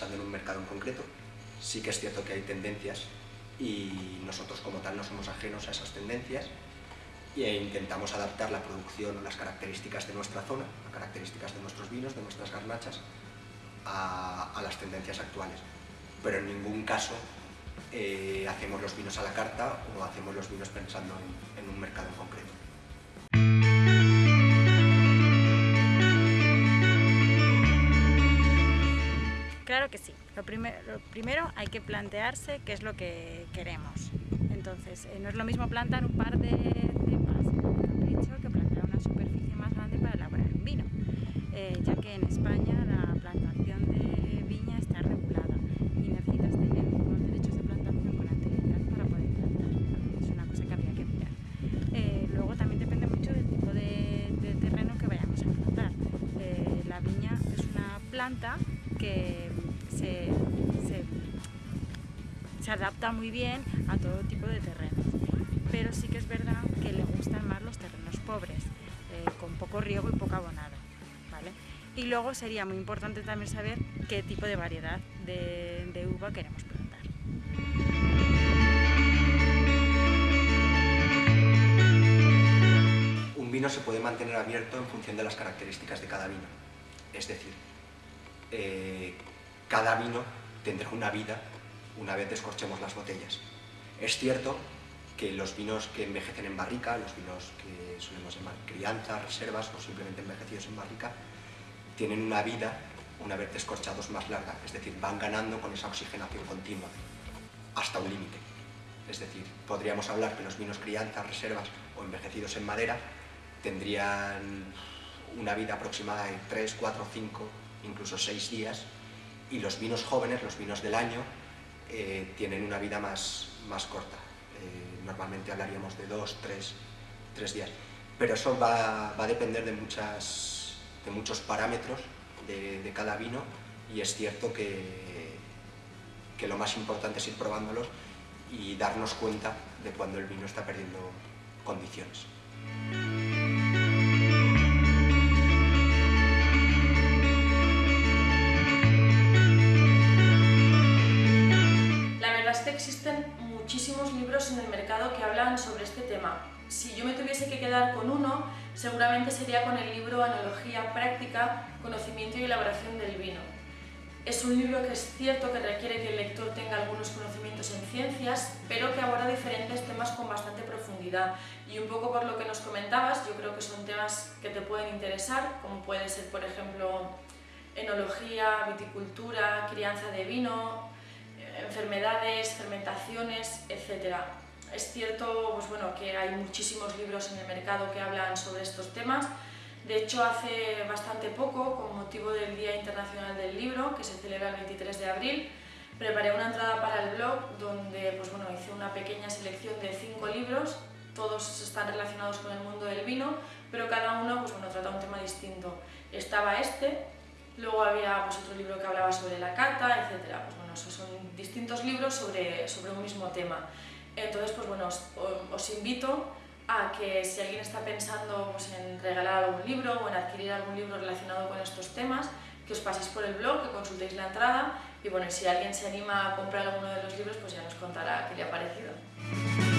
pensando en un mercado en concreto. Sí que es cierto que hay tendencias y nosotros como tal no somos ajenos a esas tendencias e intentamos adaptar la producción o las características de nuestra zona, las características de nuestros vinos, de nuestras garnachas, a, las tendencias actuales. Pero en ningún caso eh, hacemos los vinos a la carta o hacemos los vinos pensando en un mercado en concreto. Que sí. Lo, primero hay que plantearse qué es lo que queremos. Entonces, eh, no es lo mismo plantar un par de cepas en que plantar una superficie más grande para elaborar un vino, eh, ya que en España la plantación de viña está regulada y necesitas tener unos derechos de plantación con anterioridad para poder plantar. Es una cosa que habría que mirar. Eh, luego también depende mucho del tipo de, de terreno que vayamos a plantar. la viña es una planta que se, adapta muy bien a todo tipo de terrenos, pero sí que es verdad que le gustan más los terrenos pobres, eh, con poco riego y poco abonado. ¿vale? Y luego sería muy importante también saber qué tipo de variedad de, de uva queremos plantar. Un vino se puede mantener abierto en función de las características de cada vino. Es decir, eh, cada vino tendrá una vida una vez descorchemos las botellas. Es cierto que los vinos que envejecen en barrica, los vinos que solemos llamar crianza, reservas o simplemente envejecidos en barrica, tienen una vida, una vez descorchados, más larga, es decir, van ganando con esa oxigenación continua, hasta un límite. Es decir, podríamos hablar que los vinos crianza, reservas o envejecidos en madera tendrían una vida aproximada de 3, 4, 5, incluso 6 días, y los vinos jóvenes, los vinos del año, eh, tienen una vida más, más corta. Eh, normalmente hablaríamos de dos, tres, tres días. Pero eso va, va, a depender de, muchas, de muchos parámetros de, de, cada vino y es cierto que, que lo más importante es ir probándolos y darnos cuenta de cuando el vino está perdiendo condiciones. En el mercado que hablan sobre este tema. Si yo me tuviese que quedar con uno, seguramente sería con el libro Analogía Práctica, Conocimiento y Elaboración del Vino. Es un libro que es cierto que requiere que el lector tenga algunos conocimientos en ciencias, pero que aborda diferentes temas con bastante profundidad. Y un poco por lo que nos comentabas, yo creo que son temas que te pueden interesar, como puede ser, por ejemplo, enología, viticultura, crianza de vino, enfermedades, fermentaciones, etc. Es cierto pues bueno, que hay muchísimos libros en el mercado que hablan sobre estos temas. De hecho, hace bastante poco, con motivo del Día Internacional del Libro, que se celebra el 23 de abril, preparé una entrada para el blog donde pues bueno, hice una pequeña selección de cinco libros, todos están relacionados con el mundo del vino, pero cada uno pues bueno, trata un tema distinto. Estaba este, luego había pues, otro libro que hablaba sobre la cata, etc. Pues bueno, esos son distintos libros sobre, sobre un mismo tema. Entonces, pues bueno, os, invito a que si alguien está pensando pues, en regalar algún libro o en adquirir algún libro relacionado con estos temas, que os paséis por el blog, que consultéis la entrada y bueno, si alguien se anima a comprar alguno de los libros, pues ya nos contará qué le ha parecido.